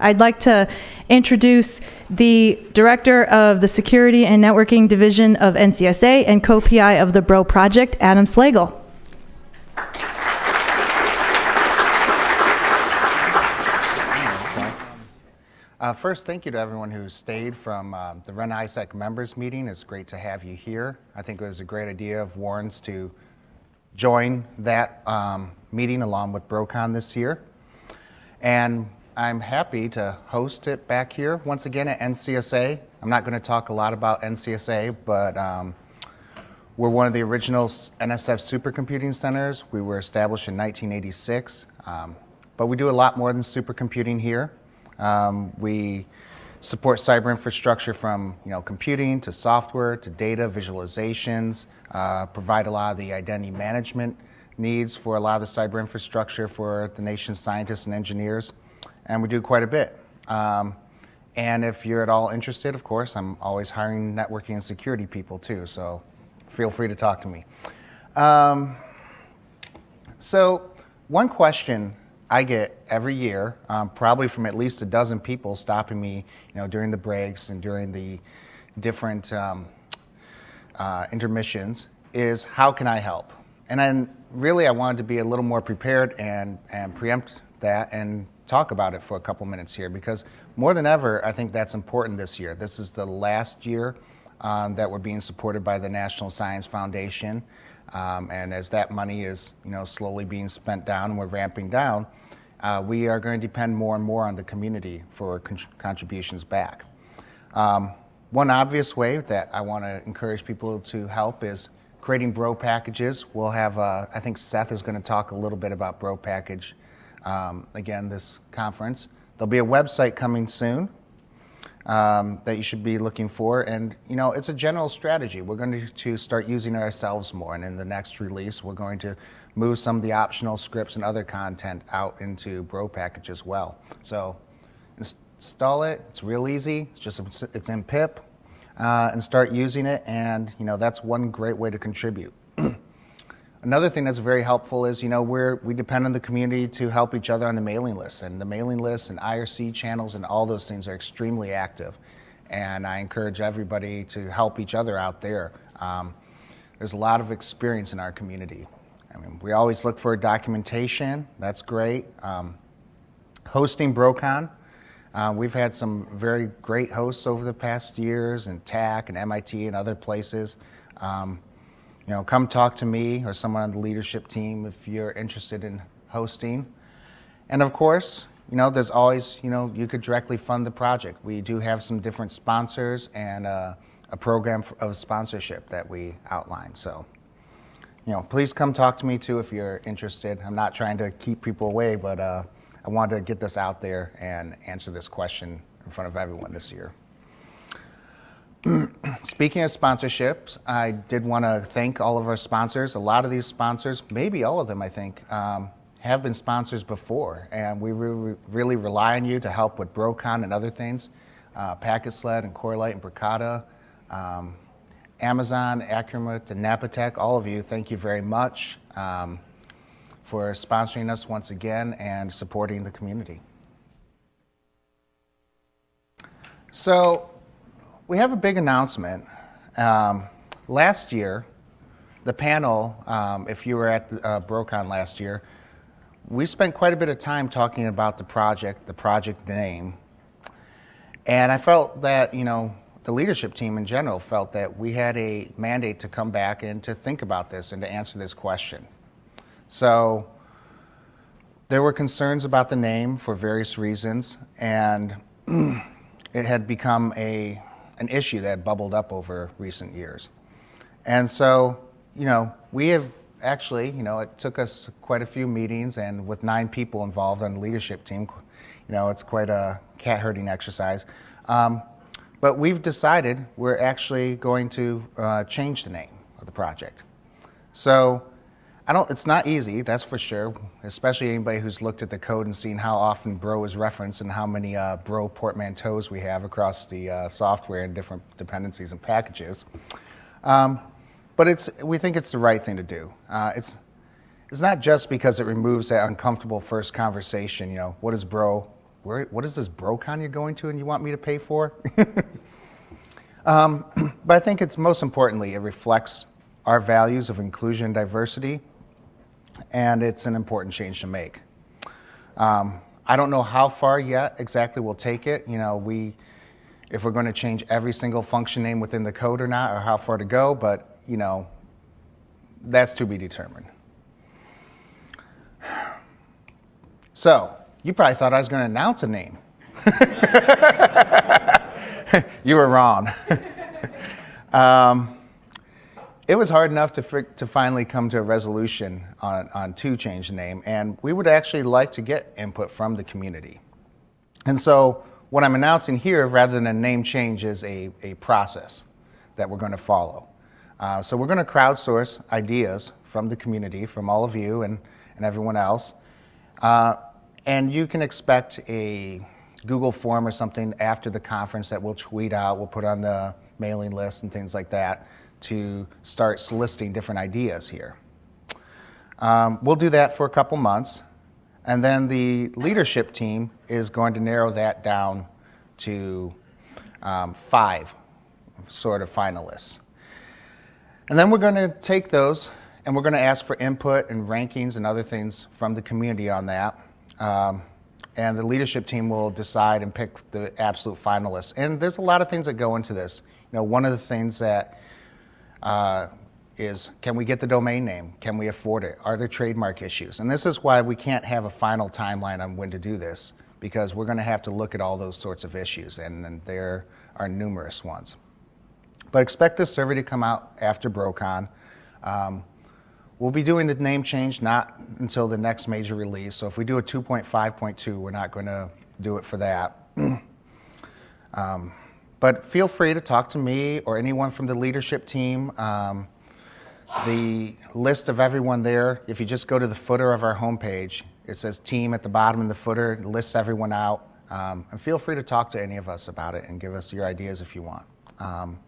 I'd like to introduce the Director of the Security and Networking Division of NCSA and co-PI of the BRO project, Adam Slagell. Uh, first, thank you to everyone who stayed from uh, the REN-ISAC members meeting. It's great to have you here. I think it was a great idea of Warren's to join that um, meeting along with BroCon this year. And I'm happy to host it back here once again at NCSA. I'm not going to talk a lot about NCSA, but um, we're one of the original NSF supercomputing centers. We were established in 1986, um, but we do a lot more than supercomputing here. Um, we support cyber infrastructure from you know computing to software to data visualizations, uh, provide a lot of the identity management needs for a lot of the cyber infrastructure for the nation's scientists and engineers, and we do quite a bit. Um, and if you're at all interested, of course, I'm always hiring networking and security people too, so feel free to talk to me. Um, so one question I get every year, um, probably from at least a dozen people stopping me, you know, during the breaks and during the different um, uh, intermissions, is how can I help? And then really I wanted to be a little more prepared and, and preempt that and talk about it for a couple minutes here because more than ever, I think that's important this year. This is the last year um, that we're being supported by the National Science Foundation. Um, and as that money is, you know, slowly being spent down we're ramping down, uh, we are going to depend more and more on the community for con contributions back. Um, one obvious way that I want to encourage people to help is creating bro packages. We'll have, uh, I think Seth is going to talk a little bit about bro package um, again this conference. There'll be a website coming soon um, that you should be looking for. And, you know, it's a general strategy. We're going to, start using ourselves more. And in the next release, we're going to move some of the optional scripts and other content out into Bro package as well. So install it. It's real easy. It's just, it's in pip. Uh, and start using it. And, you know, that's one great way to contribute. Another thing that's very helpful is, you know, we're, we depend on the community to help each other on the mailing list. And the mailing list and IRC channels and all those things are extremely active. And I encourage everybody to help each other out there. Um, there's a lot of experience in our community. I mean, we always look for documentation. That's great. Um, hosting BroCon. Uh, we've had some very great hosts over the past years in TAC and MIT and other places. Um, you know, come talk to me or someone on the leadership team if you're interested in hosting. And of course, you know, there's always, you know, you could directly fund the project. We do have some different sponsors and uh, a program of sponsorship that we outline. So, you know, please come talk to me too if you're interested. I'm not trying to keep people away, but uh, I wanted to get this out there and answer this question in front of everyone this year. Speaking of sponsorships, I did want to thank all of our sponsors. A lot of these sponsors, maybe all of them, I think, um, have been sponsors before, and we re really rely on you to help with BroCon and other things. Uh, PacketSled and Corelight and Bricata, um, Amazon, Acromat, and Napatech, all of you, thank you very much um, for sponsoring us once again and supporting the community. So we have a big announcement. Um, last year, the panel, um, if you were at uh, BroCon last year, we spent quite a bit of time talking about the project, the project name. And I felt that, you know, the leadership team in general felt that we had a mandate to come back and to think about this and to answer this question. So there were concerns about the name for various reasons, and it had become a an issue that bubbled up over recent years. And so, you know, we have actually, you know, it took us quite a few meetings and with nine people involved on the leadership team, you know, it's quite a cat herding exercise. Um, but we've decided we're actually going to uh, change the name of the project. So I don't, it's not easy, that's for sure, especially anybody who's looked at the code and seen how often bro is referenced and how many uh, bro portmanteaus we have across the uh, software and different dependencies and packages. Um, but it's, we think it's the right thing to do. Uh, it's, it's not just because it removes that uncomfortable first conversation, you know, what is bro, Where, what is this BroCon you're going to and you want me to pay for? um, but I think it's most importantly, it reflects our values of inclusion and diversity, and it's an important change to make. Um, I don't know how far yet exactly we'll take it. You know, we, if we're going to change every single function name within the code or not, or how far to go, but, you know, that's to be determined. So, you probably thought I was going to announce a name. you were wrong. um, it was hard enough to, to finally come to a resolution on, on to change the name, and we would actually like to get input from the community. And so, what I'm announcing here, rather than a name change, is a, a process that we're going to follow. Uh, so, we're going to crowdsource ideas from the community, from all of you and, and everyone else. Uh, and you can expect a Google form or something after the conference that we'll tweet out, we'll put on the mailing list and things like that to start soliciting different ideas here. Um, we'll do that for a couple months, and then the leadership team is going to narrow that down to um, five sort of finalists. And then we're going to take those and we're going to ask for input and rankings and other things from the community on that. Um, and the leadership team will decide and pick the absolute finalists. And there's a lot of things that go into this. You know, one of the things that uh, is can we get the domain name? Can we afford it? Are there trademark issues? And this is why we can't have a final timeline on when to do this because we're going to have to look at all those sorts of issues, and, and there are numerous ones. But expect this survey to come out after BroCon. Um, we'll be doing the name change not until the next major release. So if we do a 2.5.2, we're not going to do it for that. um, but feel free to talk to me or anyone from the leadership team. Um, the list of everyone there, if you just go to the footer of our homepage, it says team at the bottom of the footer, it lists everyone out. Um, and feel free to talk to any of us about it and give us your ideas if you want. Um,